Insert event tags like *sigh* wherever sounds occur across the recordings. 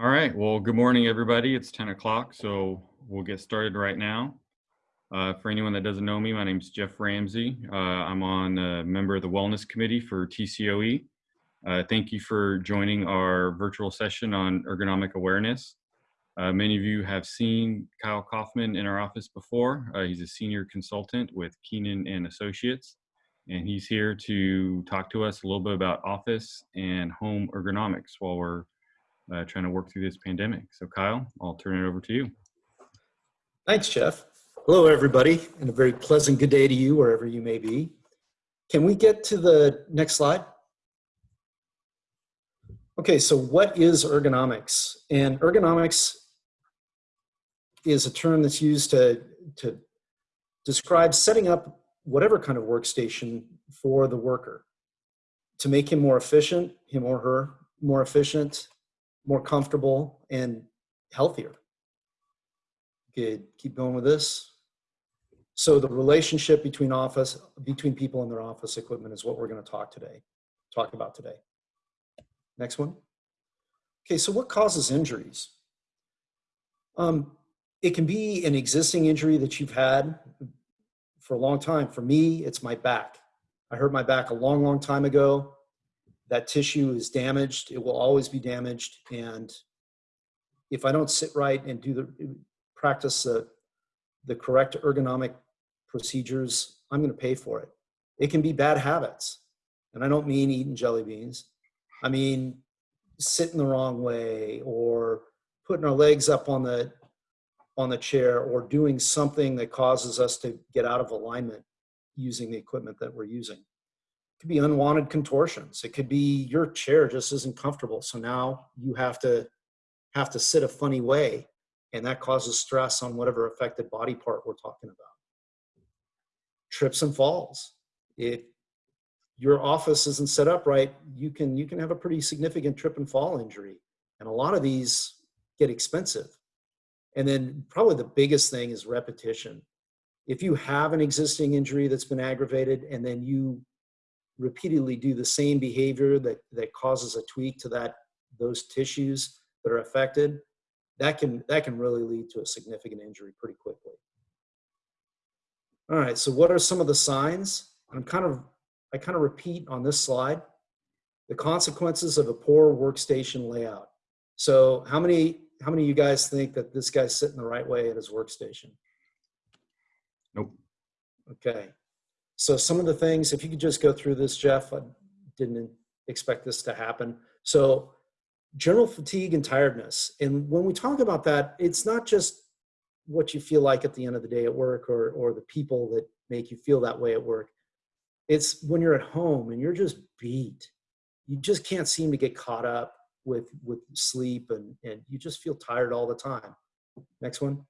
All right. Well, good morning, everybody. It's 10 o'clock, so we'll get started right now. Uh, for anyone that doesn't know me, my name is Jeff Ramsey. Uh, I'm on a member of the Wellness Committee for TCOE. Uh, thank you for joining our virtual session on ergonomic awareness. Uh, many of you have seen Kyle Kaufman in our office before. Uh, he's a senior consultant with Keenan and Associates, and he's here to talk to us a little bit about office and home ergonomics while we're uh, trying to work through this pandemic. So, Kyle, I'll turn it over to you. Thanks, Jeff. Hello, everybody, and a very pleasant good day to you wherever you may be. Can we get to the next slide? Okay, so what is ergonomics? And ergonomics is a term that's used to, to describe setting up whatever kind of workstation for the worker to make him more efficient, him or her more efficient, more comfortable and healthier. Good, keep going with this. So the relationship between office, between people and their office equipment is what we're gonna talk today, talk about today. Next one. Okay, so what causes injuries? Um, it can be an existing injury that you've had for a long time. For me, it's my back. I hurt my back a long, long time ago that tissue is damaged. It will always be damaged. And if I don't sit right and do the practice the, the correct ergonomic procedures, I'm going to pay for it. It can be bad habits. And I don't mean eating jelly beans. I mean sitting the wrong way or putting our legs up on the on the chair or doing something that causes us to get out of alignment using the equipment that we're using could be unwanted contortions. It could be your chair just isn't comfortable. So now you have to have to sit a funny way and that causes stress on whatever affected body part we're talking about. Trips and falls. If your office isn't set up right, you can you can have a pretty significant trip and fall injury. And a lot of these get expensive. And then probably the biggest thing is repetition. If you have an existing injury that's been aggravated and then you repeatedly do the same behavior that, that causes a tweak to that those tissues that are affected, that can, that can really lead to a significant injury pretty quickly. All right, so what are some of the signs? I'm kind of, I kind of repeat on this slide, the consequences of a poor workstation layout. So how many, how many of you guys think that this guy's sitting the right way at his workstation? Nope. Okay. So some of the things, if you could just go through this, Jeff, I didn't expect this to happen. So general fatigue and tiredness. And when we talk about that, it's not just what you feel like at the end of the day at work or, or the people that make you feel that way at work. It's when you're at home and you're just beat. You just can't seem to get caught up with, with sleep and, and you just feel tired all the time. Next one.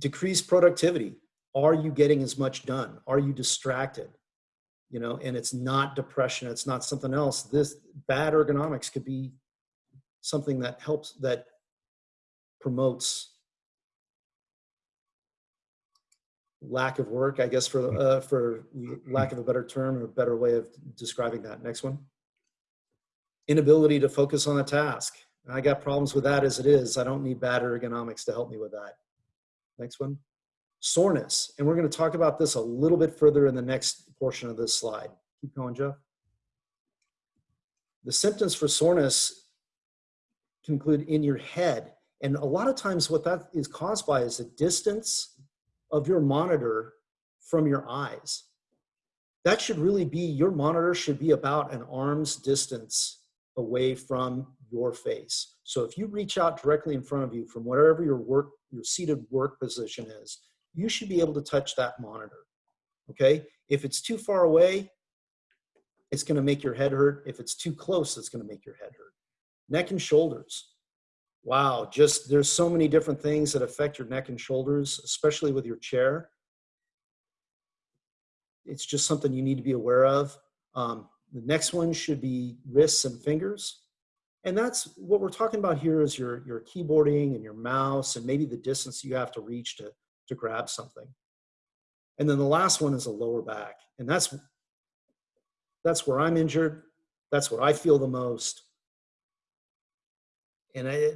Decreased productivity are you getting as much done? Are you distracted? You know, and it's not depression, it's not something else. This bad ergonomics could be something that helps, that promotes lack of work, I guess, for uh, for lack of a better term or a better way of describing that. Next one. Inability to focus on a task. I got problems with that as it is. I don't need bad ergonomics to help me with that. Next one soreness. And we're going to talk about this a little bit further in the next portion of this slide. Keep going, Jeff. The symptoms for soreness can include in your head. And a lot of times what that is caused by is the distance of your monitor from your eyes. That should really be, your monitor should be about an arm's distance away from your face. So if you reach out directly in front of you from wherever your work, your seated work position is, you should be able to touch that monitor. Okay? If it's too far away, it's going to make your head hurt. If it's too close, it's going to make your head hurt. Neck and shoulders. Wow, just there's so many different things that affect your neck and shoulders, especially with your chair. It's just something you need to be aware of. Um, the next one should be wrists and fingers. And that's what we're talking about here is your, your keyboarding and your mouse and maybe the distance you have to reach to, to grab something. And then the last one is a lower back. And that's, that's where I'm injured. That's where I feel the most. and I,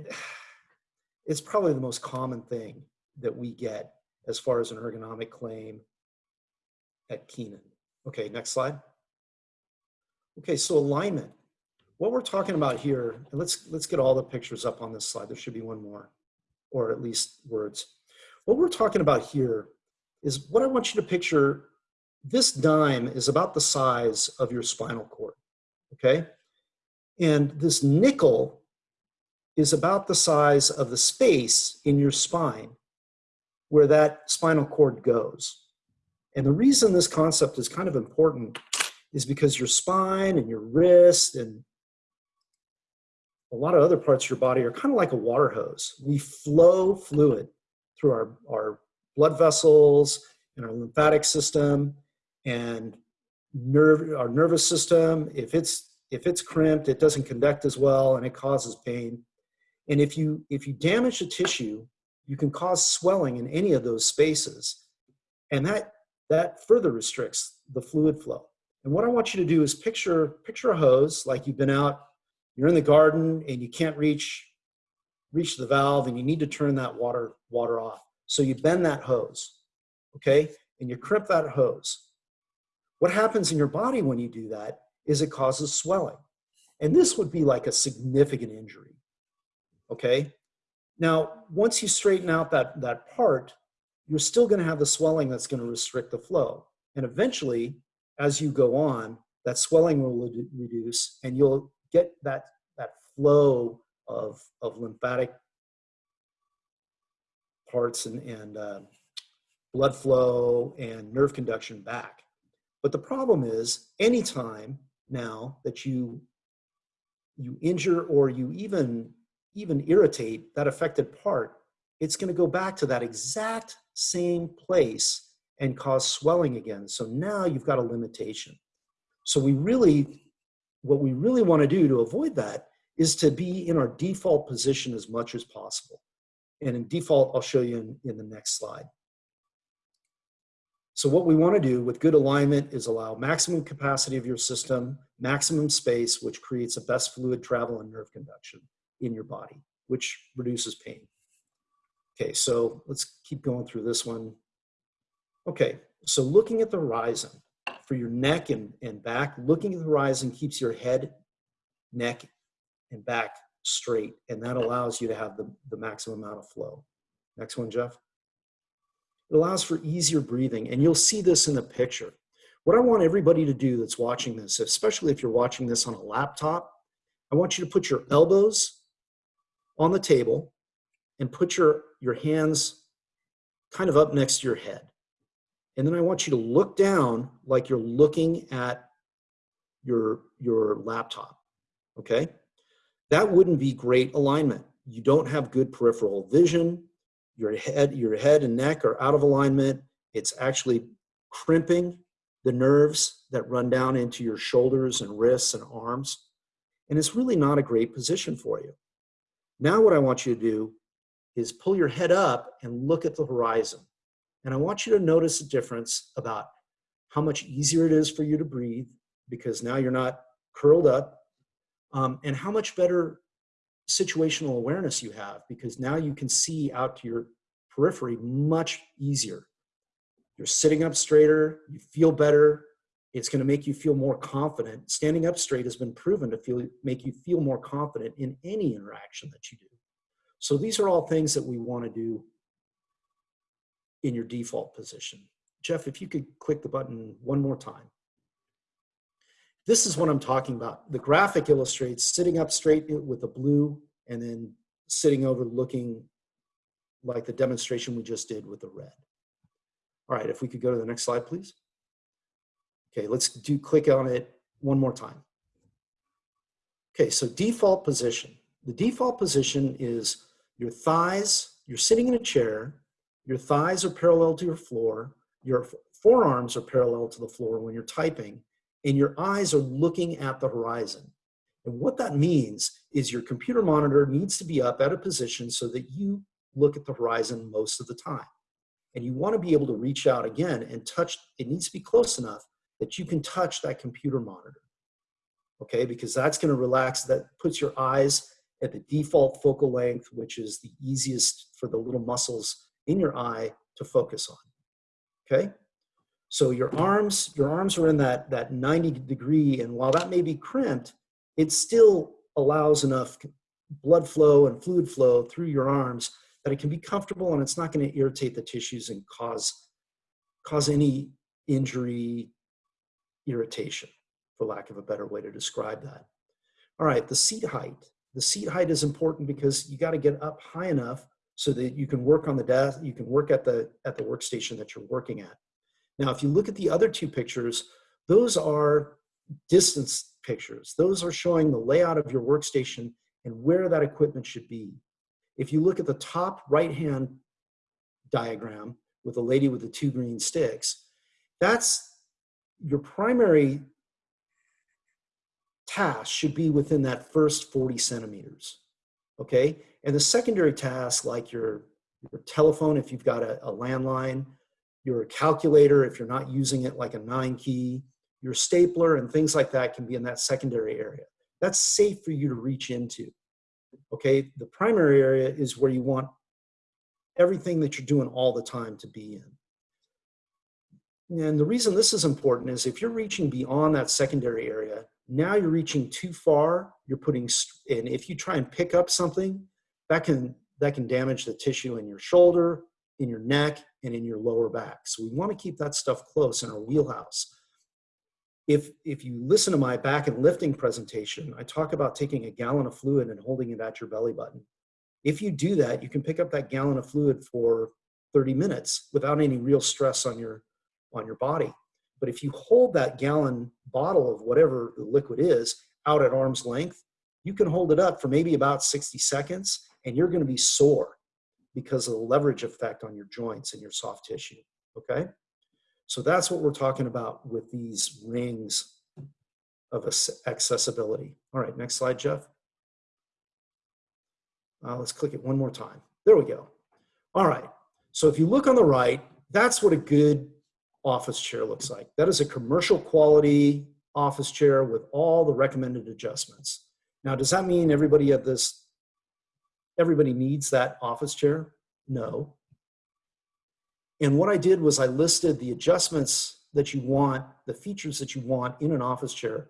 *sighs* it's probably the most common thing that we get as far as an ergonomic claim at Keenan. Okay, next slide. Okay, so alignment. What we're talking about here, and let's let's get all the pictures up on this slide. There should be one more, or at least words. What we're talking about here is what I want you to picture. This dime is about the size of your spinal cord, okay? And this nickel is about the size of the space in your spine where that spinal cord goes. And the reason this concept is kind of important is because your spine and your wrist and a lot of other parts of your body are kind of like a water hose. We flow fluid through our, our blood vessels and our lymphatic system and nerve our nervous system. If it's if it's crimped, it doesn't conduct as well and it causes pain. And if you if you damage the tissue, you can cause swelling in any of those spaces. And that that further restricts the fluid flow. And what I want you to do is picture picture a hose like you've been out, you're in the garden and you can't reach reach the valve and you need to turn that water water off. So you bend that hose, okay? And you crimp that hose. What happens in your body when you do that is it causes swelling. And this would be like a significant injury, okay? Now, once you straighten out that, that part, you're still gonna have the swelling that's gonna restrict the flow. And eventually, as you go on, that swelling will reduce and you'll get that, that flow of, of lymphatic parts and, and uh, blood flow and nerve conduction back. But the problem is anytime now that you you injure or you even even irritate that affected part, it's going to go back to that exact same place and cause swelling again. So now you've got a limitation. So we really, what we really want to do to avoid that is to be in our default position as much as possible. And in default, I'll show you in, in the next slide. So what we want to do with good alignment is allow maximum capacity of your system, maximum space, which creates the best fluid travel and nerve conduction in your body, which reduces pain. Okay, so let's keep going through this one. Okay, so looking at the horizon for your neck and, and back, looking at the horizon keeps your head, neck, and back straight, and that allows you to have the, the maximum amount of flow. Next one, Jeff. It allows for easier breathing, and you'll see this in the picture. What I want everybody to do that's watching this, especially if you're watching this on a laptop, I want you to put your elbows on the table and put your, your hands kind of up next to your head. And then I want you to look down like you're looking at your, your laptop, okay? That wouldn't be great alignment. You don't have good peripheral vision your head, your head and neck are out of alignment. It's actually crimping the nerves that run down into your shoulders and wrists and arms. And it's really not a great position for you. Now what I want you to do is pull your head up and look at the horizon. And I want you to notice a difference about how much easier it is for you to breathe because now you're not curled up um, and how much better situational awareness you have because now you can see out to your periphery much easier. You're sitting up straighter, you feel better, it's going to make you feel more confident. Standing up straight has been proven to feel, make you feel more confident in any interaction that you do. So these are all things that we want to do in your default position. Jeff, if you could click the button one more time. This is what I'm talking about. The graphic illustrates sitting up straight with the blue and then sitting over looking like the demonstration we just did with the red. All right, if we could go to the next slide, please. Okay, let's do click on it one more time. Okay, so default position. The default position is your thighs, you're sitting in a chair, your thighs are parallel to your floor, your forearms are parallel to the floor when you're typing, and your eyes are looking at the horizon. And what that means is your computer monitor needs to be up at a position so that you look at the horizon most of the time. And you want to be able to reach out again and touch, it needs to be close enough that you can touch that computer monitor. Okay, because that's going to relax, that puts your eyes at the default focal length, which is the easiest for the little muscles in your eye to focus on. Okay? So your arms, your arms are in that, that 90 degree, and while that may be crimped, it still allows enough blood flow and fluid flow through your arms that it can be comfortable and it's not going to irritate the tissues and cause cause any injury irritation for lack of a better way to describe that. All right the seat height. The seat height is important because you got to get up high enough so that you can work on the desk you can work at the at the workstation that you're working at now if you look at the other two pictures those are distance pictures those are showing the layout of your workstation and where that equipment should be if you look at the top right hand diagram with a lady with the two green sticks, that's your primary task should be within that first 40 centimeters. Okay. And the secondary tasks, like your, your telephone, if you've got a, a landline, your calculator, if you're not using it like a nine key, your stapler, and things like that can be in that secondary area. That's safe for you to reach into. Okay, the primary area is where you want everything that you're doing all the time to be in. And the reason this is important is if you're reaching beyond that secondary area, now you're reaching too far, you're putting, and if you try and pick up something, that can, that can damage the tissue in your shoulder, in your neck, and in your lower back. So we wanna keep that stuff close in our wheelhouse if if you listen to my back and lifting presentation, I talk about taking a gallon of fluid and holding it at your belly button. If you do that, you can pick up that gallon of fluid for 30 minutes without any real stress on your on your body. But if you hold that gallon bottle of whatever the liquid is out at arm's length, you can hold it up for maybe about 60 seconds and you're going to be sore because of the leverage effect on your joints and your soft tissue. Okay? So that's what we're talking about with these rings of accessibility. All right, next slide, Jeff. Uh, let's click it one more time. There we go. All right, so if you look on the right, that's what a good office chair looks like. That is a commercial quality office chair with all the recommended adjustments. Now, does that mean everybody at this, everybody needs that office chair? No. And what I did was I listed the adjustments that you want, the features that you want in an office chair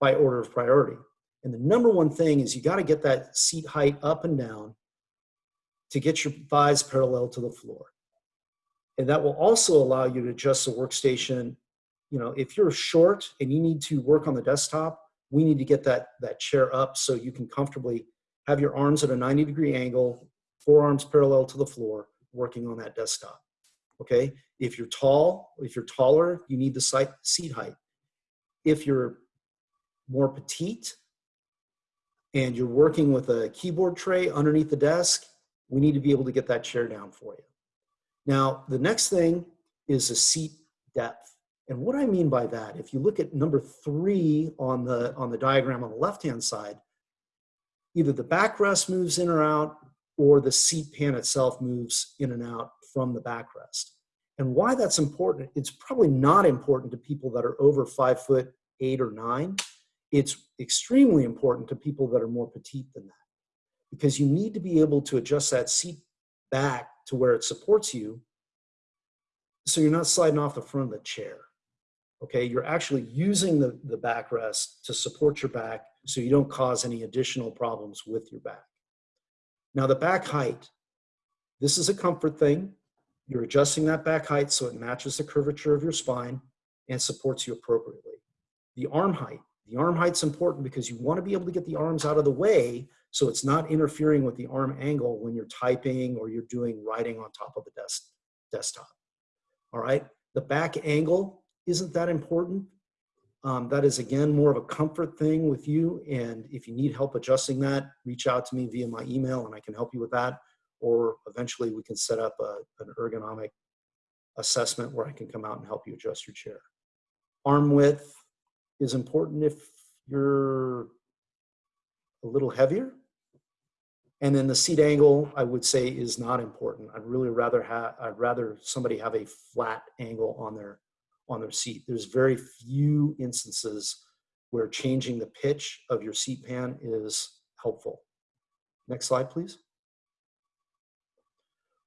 by order of priority. And the number one thing is you got to get that seat height up and down to get your thighs parallel to the floor. And that will also allow you to adjust the workstation. You know, if you're short and you need to work on the desktop, we need to get that, that chair up so you can comfortably have your arms at a 90 degree angle, forearms parallel to the floor, working on that desktop okay? If you're tall, if you're taller, you need the seat height. If you're more petite and you're working with a keyboard tray underneath the desk, we need to be able to get that chair down for you. Now, the next thing is a seat depth. And what I mean by that, if you look at number three on the, on the diagram on the left-hand side, either the backrest moves in or out or the seat pan itself moves in and out from the backrest. And why that's important, it's probably not important to people that are over five foot eight or nine. It's extremely important to people that are more petite than that because you need to be able to adjust that seat back to where it supports you so you're not sliding off the front of the chair. Okay, you're actually using the, the backrest to support your back so you don't cause any additional problems with your back. Now the back height, this is a comfort thing. You're adjusting that back height so it matches the curvature of your spine and supports you appropriately. The arm height. The arm height's important because you want to be able to get the arms out of the way so it's not interfering with the arm angle when you're typing or you're doing writing on top of the desk, desktop. All right, the back angle isn't that important. Um, that is again more of a comfort thing with you and if you need help adjusting that, reach out to me via my email and I can help you with that or eventually we can set up a, an ergonomic assessment where I can come out and help you adjust your chair. Arm width is important if you're a little heavier. And then the seat angle, I would say, is not important. I'd really rather have, I'd rather somebody have a flat angle on their, on their seat. There's very few instances where changing the pitch of your seat pan is helpful. Next slide, please.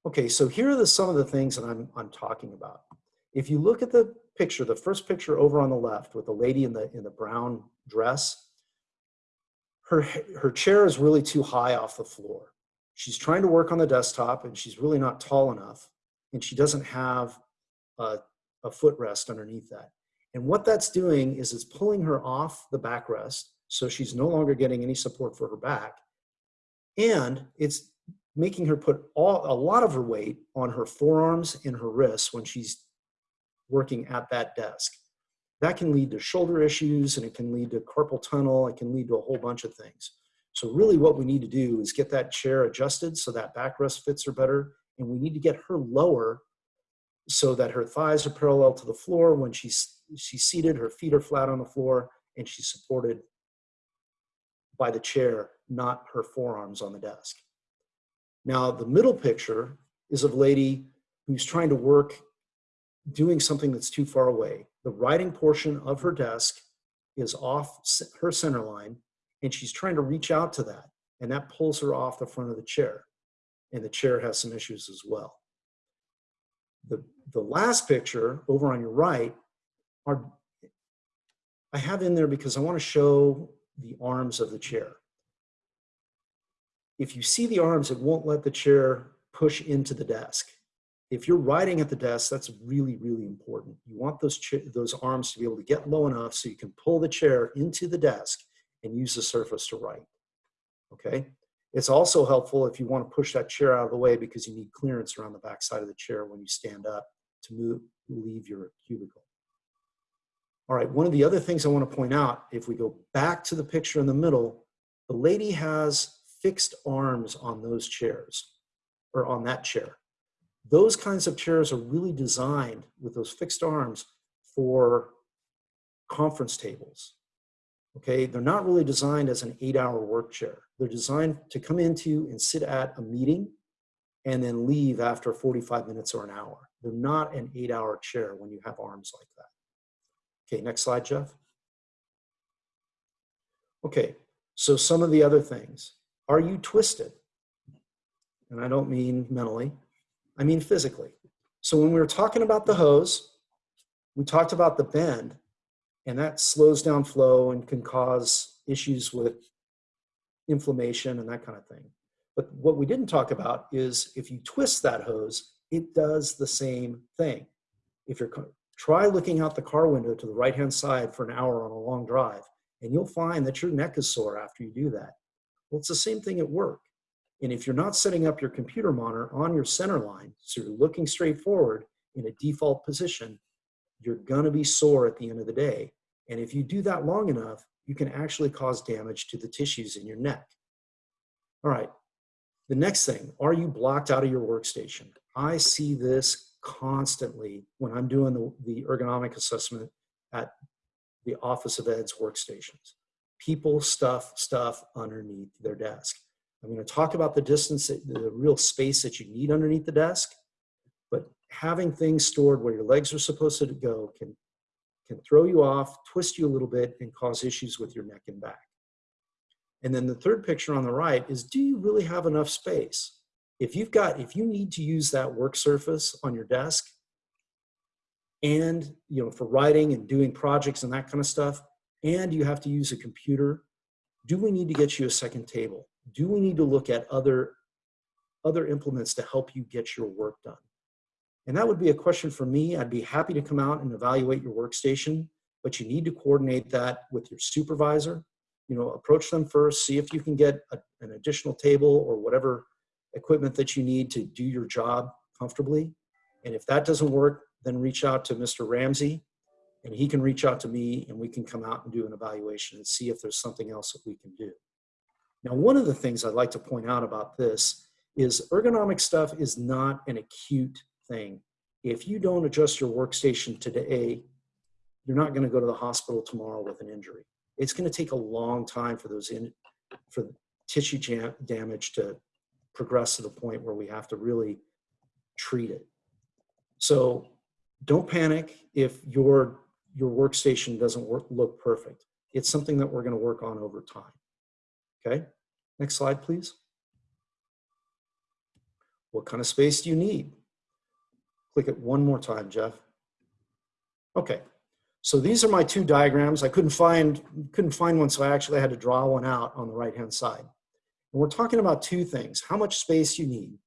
Okay, so here are the, some of the things that I'm, I'm talking about. If you look at the picture, the first picture over on the left with the lady in the, in the brown dress, her, her chair is really too high off the floor. She's trying to work on the desktop and she's really not tall enough and she doesn't have a, a footrest underneath that. And what that's doing is it's pulling her off the backrest so she's no longer getting any support for her back. And it's making her put all, a lot of her weight on her forearms and her wrists when she's working at that desk. That can lead to shoulder issues and it can lead to carpal tunnel. It can lead to a whole bunch of things. So really what we need to do is get that chair adjusted so that backrest fits her better. And we need to get her lower so that her thighs are parallel to the floor. When she's, she's seated, her feet are flat on the floor and she's supported by the chair, not her forearms on the desk. Now, the middle picture is of a lady who's trying to work doing something that's too far away. The writing portion of her desk is off her center line, and she's trying to reach out to that, and that pulls her off the front of the chair. And the chair has some issues as well. The, the last picture over on your right are, I have in there because I want to show the arms of the chair. If you see the arms, it won't let the chair push into the desk. If you're writing at the desk, that's really, really important. You want those, those arms to be able to get low enough so you can pull the chair into the desk and use the surface to write, okay? It's also helpful if you want to push that chair out of the way because you need clearance around the back side of the chair when you stand up to move, leave your cubicle. All right, one of the other things I want to point out, if we go back to the picture in the middle, the lady has fixed arms on those chairs or on that chair. Those kinds of chairs are really designed with those fixed arms for conference tables. Okay, they're not really designed as an eight hour work chair. They're designed to come into and sit at a meeting and then leave after 45 minutes or an hour. They're not an eight hour chair when you have arms like that. Okay, next slide, Jeff. Okay, so some of the other things. Are you twisted? And I don't mean mentally, I mean physically. So when we were talking about the hose, we talked about the bend, and that slows down flow and can cause issues with inflammation and that kind of thing. But what we didn't talk about is if you twist that hose, it does the same thing. If you're Try looking out the car window to the right-hand side for an hour on a long drive, and you'll find that your neck is sore after you do that. Well, it's the same thing at work. And if you're not setting up your computer monitor on your center line, so you're looking straight forward in a default position, you're gonna be sore at the end of the day. And if you do that long enough, you can actually cause damage to the tissues in your neck. All right, the next thing, are you blocked out of your workstation? I see this constantly when I'm doing the, the ergonomic assessment at the Office of Ed's workstations. People stuff stuff underneath their desk. I'm going to talk about the distance, the real space that you need underneath the desk, having things stored where your legs are supposed to go can, can throw you off, twist you a little bit, and cause issues with your neck and back. And then the third picture on the right is, do you really have enough space? if you've got, if you need to use that work surface on your desk and, you know, for writing and doing projects and that kind of stuff, and you have to use a computer, do we need to get you a second table? Do we need to look at other, other implements to help you get your work done? And that would be a question for me. I'd be happy to come out and evaluate your workstation, but you need to coordinate that with your supervisor. You know, approach them first, see if you can get a, an additional table or whatever equipment that you need to do your job comfortably. And if that doesn't work, then reach out to Mr. Ramsey and he can reach out to me and we can come out and do an evaluation and see if there's something else that we can do. Now, one of the things I'd like to point out about this is ergonomic stuff is not an acute thing. If you don't adjust your workstation today, you're not going to go to the hospital tomorrow with an injury. It's going to take a long time for those in, for tissue damage to progress to the point where we have to really treat it. So don't panic if your, your workstation doesn't work, look perfect. It's something that we're gonna work on over time. Okay, next slide, please. What kind of space do you need? Click it one more time, Jeff. Okay, so these are my two diagrams. I couldn't find, couldn't find one, so I actually had to draw one out on the right-hand side. And we're talking about two things, how much space you need.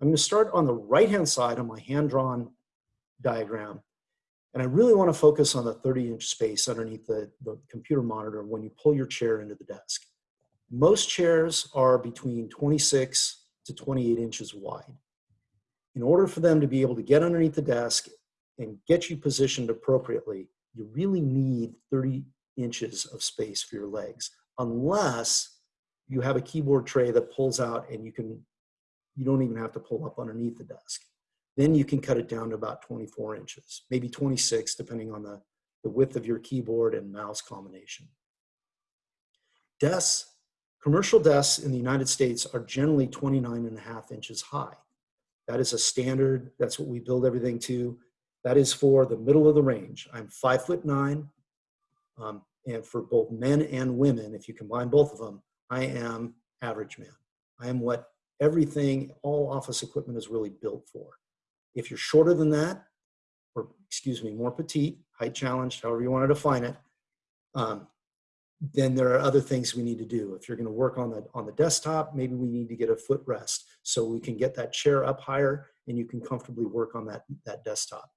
I'm gonna start on the right-hand side on my hand-drawn diagram. And I really wanna focus on the 30-inch space underneath the, the computer monitor when you pull your chair into the desk. Most chairs are between 26 to 28 inches wide. In order for them to be able to get underneath the desk and get you positioned appropriately, you really need 30 inches of space for your legs, unless you have a keyboard tray that pulls out and you can, you don't even have to pull up underneath the desk. Then you can cut it down to about 24 inches, maybe 26, depending on the, the width of your keyboard and mouse combination. Desks, commercial desks in the United States are generally 29 and a half inches high. That is a standard, that's what we build everything to. That is for the middle of the range. I'm five foot nine, um, and for both men and women, if you combine both of them, I am average man. I am what everything, all office equipment is really built for. If you're shorter than that, or excuse me, more petite, height challenged, however you want to define it, um, then there are other things we need to do. If you're going to work on the on the desktop, maybe we need to get a footrest so we can get that chair up higher and you can comfortably work on that that desktop.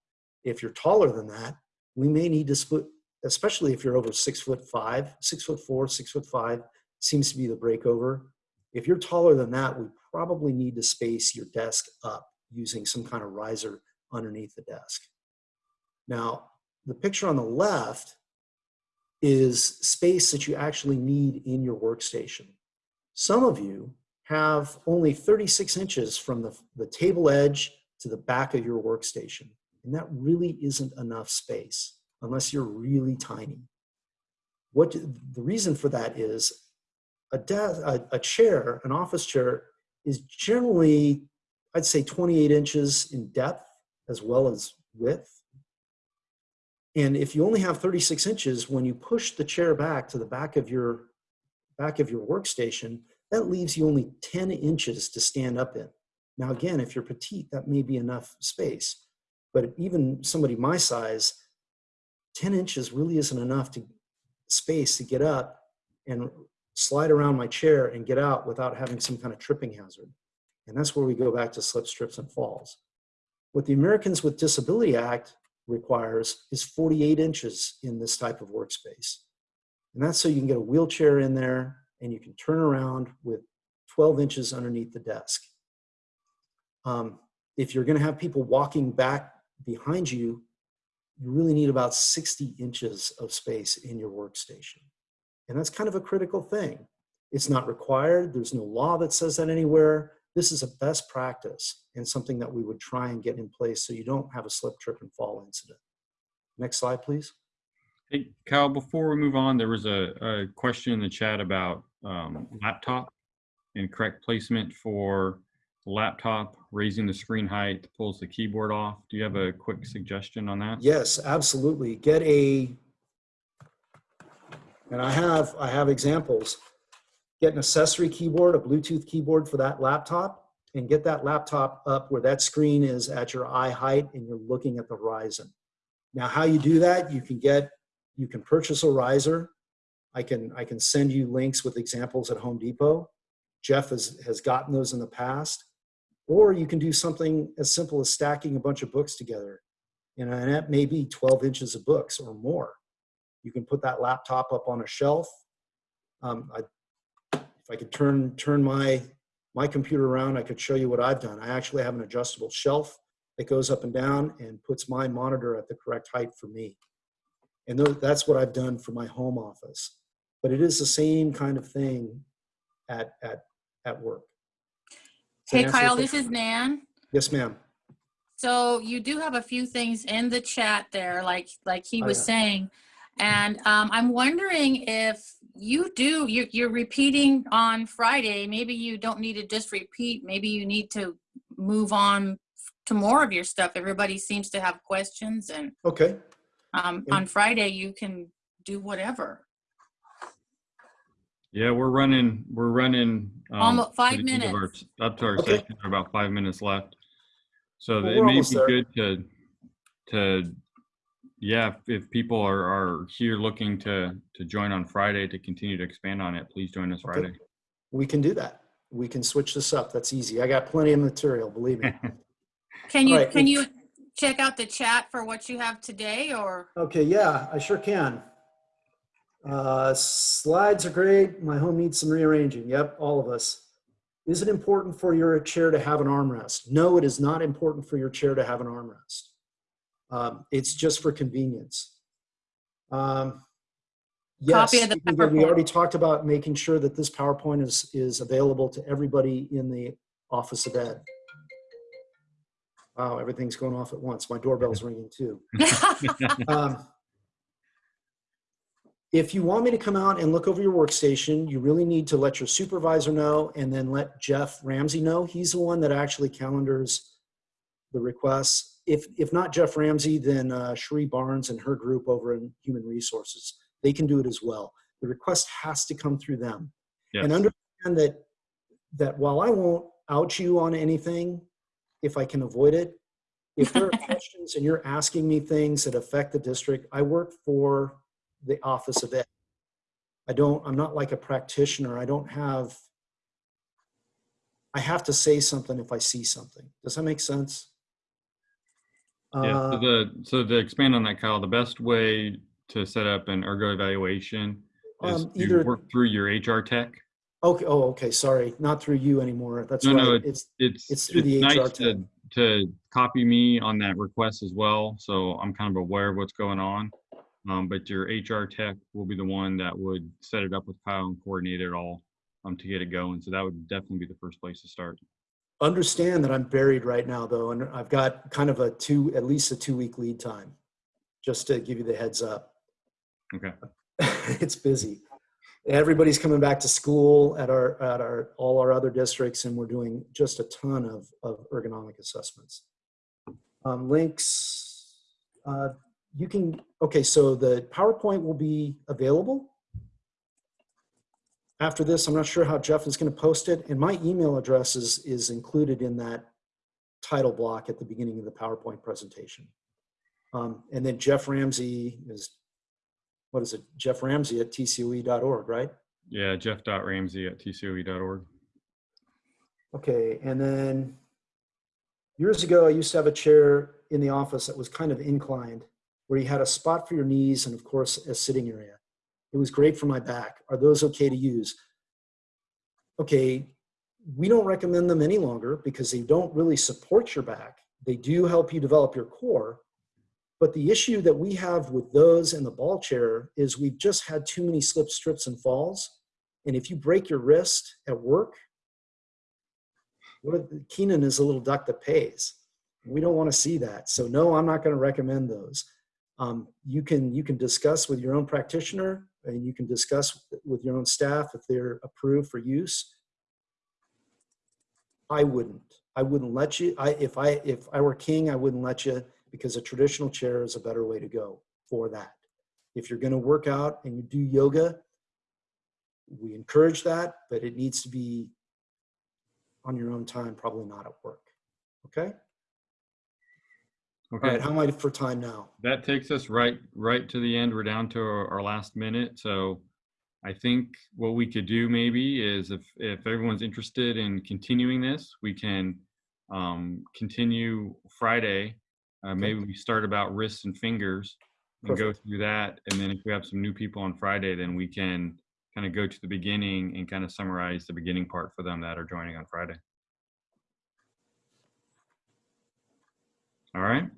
If you're taller than that, we may need to split, especially if you're over six foot five, six foot four, six foot five seems to be the breakover. If you're taller than that, we probably need to space your desk up using some kind of riser underneath the desk. Now, the picture on the left is space that you actually need in your workstation. Some of you have only 36 inches from the, the table edge to the back of your workstation. And that really isn't enough space unless you're really tiny. What the reason for that is a, a, a chair, an office chair, is generally, I'd say 28 inches in depth as well as width. And if you only have 36 inches, when you push the chair back to the back of your back of your workstation, that leaves you only 10 inches to stand up in. Now, again, if you're petite, that may be enough space. But even somebody my size, 10 inches really isn't enough to space to get up and slide around my chair and get out without having some kind of tripping hazard. And that's where we go back to slip, strips, and falls. What the Americans with Disability Act requires is 48 inches in this type of workspace. And that's so you can get a wheelchair in there and you can turn around with 12 inches underneath the desk. Um, if you're gonna have people walking back behind you, you really need about 60 inches of space in your workstation. And that's kind of a critical thing. It's not required. There's no law that says that anywhere. This is a best practice and something that we would try and get in place so you don't have a slip, trip, and fall incident. Next slide, please. Hey, Kyle, before we move on, there was a, a question in the chat about um, laptop and correct placement for laptop, raising the screen height, pulls the keyboard off. Do you have a quick suggestion on that? Yes, absolutely. Get a, and I have, I have examples. Get an accessory keyboard, a Bluetooth keyboard for that laptop, and get that laptop up where that screen is at your eye height and you're looking at the horizon. Now, how you do that, you can get, you can purchase a riser. I can, I can send you links with examples at Home Depot. Jeff has, has gotten those in the past. Or you can do something as simple as stacking a bunch of books together. You know, and that may be 12 inches of books or more. You can put that laptop up on a shelf. Um, I, if I could turn, turn my, my computer around, I could show you what I've done. I actually have an adjustable shelf that goes up and down and puts my monitor at the correct height for me. And that's what I've done for my home office. But it is the same kind of thing at, at, at work. Hey, Kyle, this is Nan. Yes, ma'am. So you do have a few things in the chat there, like like he Oh, was yeah. saying, and um, I'm wondering if you do you're, you're repeating on Friday. Maybe you don't need to just repeat. Maybe you need to move on to more of your stuff. Everybody seems to have questions, and Okay. um, on Friday you can do whatever. Yeah, we're running we're running um, Almo- to five the end of our- minutes. Up to our Okay. session, about five minutes left. So Well, it we're may almost be there. good to, to, yeah, if- if people are, are here looking to, to join on Friday to continue to expand on it, please join us Okay. Friday. We can do that. We can switch this up. That's easy. I got plenty of material, believe me. *laughs* Can you, Right. can you check out the chat for what you have today or? Okay, yeah, I sure can. Uh, slides are great. My home needs some rearranging. Yep, all of us. Is it important for your chair to have an armrest? No, it is not important for your chair to have an armrest. Um, it's just for convenience. Um, yes, Copy of the we can- we PowerPoint. already talked about making sure that this PowerPoint is, is available to everybody in the Office of Ed. Wow, everything's going off at once. My doorbell's *laughs* ringing too. *laughs* Um, If you want me to come out and look over your workstation, you really need to let your supervisor know and then let Jeff Ramsey know. He's the one that actually calendars the requests. If, if not Jeff Ramsey, then uh, Cherie Barnes and her group over in Human Resources. They can do it as well. The request has to come through them. And understand that, that while I won't out you on anything, if I can avoid it, if there are *laughs* questions and you're asking me things that affect the district, I work for the Office of Ed. I don't, I'm not like a practitioner. I don't have, I have to say something if I see something. Does that make sense? Yeah, so Uh, the, so to expand on that, Kyle, the best way to set up an ergo evaluation is Um, to either- work through your HR tech. Okay, oh, okay, sorry, not through you anymore. That's No, no, right. It's, It's, It's it's through the HR nice to, tech. to copy me on that request as well, so I'm kind of aware of what's going on. Um, but your HR tech will be the one that would set it up with Kyle and coordinate it all, um, to get it going. So that would definitely be the first place to start. understand that I'm buried right now though, and I've got kind of a two, at least a two week lead time, just to give you the heads up. Okay. *laughs* it's busy. Everybody's coming back to school at our, at our, all our other districts, and we're doing just a ton of, of ergonomic assessments. Um, links, uh, you can, okay, so the PowerPoint will be available. After this, I'm not sure how Jeff is gonna post it, and my email address is, is included in that title block at the beginning of the PowerPoint presentation. Um, and then Jeff Ramsey is what is it, Jeff Ramsey at tcoe.org, right? Yeah, jeff.ramsey at tcoe.org. Okay, and then years ago, I used to have a chair in the office that was kind of inclined, where you had a spot for your knees and, of course, a sitting area. It was great for my back. Are those okay to use? Okay, we don't recommend them any longer because they don't really support your back. They do help you develop your core. But the issue that we have with those and the ball chair is we've just had too many slips, strips, and falls. And if you break your wrist at work, what Keenan is a little duck that pays. We don't want to see that. So no, I'm not going to recommend those. Um, you can you can discuss with your own practitioner and you can discuss with your own staff if they're approved for use. I wouldn't. I wouldn't let you. I if I if I were king, I wouldn't let you because a traditional chair is a better way to go for that. If you're going to work out and you do yoga, we encourage that, but it needs to be on your own time, probably not at work. Okay? All Okay. right, how am I for time now? That takes us right, right to the end. We're down to our, our last minute. So I think what we could do maybe is if, if everyone's interested in continuing this, we can um, continue Friday. Uh, maybe we start about wrists and fingers and go through that. And then if we have some new people on Friday, then we can kind of go to the beginning and kind of summarize the beginning part for them that are joining on Friday. All right.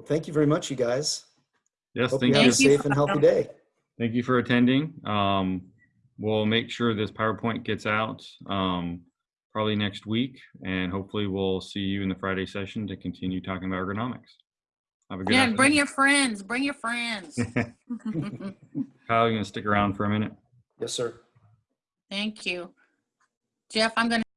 Well, thank you very much, you guys. Yes, Hope thank you you. have a safe and healthy day. Thank you for attending. Um, we'll make sure this PowerPoint gets out um, probably next week, and hopefully we'll see you in the Friday session to continue talking about ergonomics. Have a good Yeah, and bring your friends, bring your friends. *laughs* *laughs* Kyle, you gonna stick around for a minute? Yes, sir. Thank you. Jeff, I'm gonna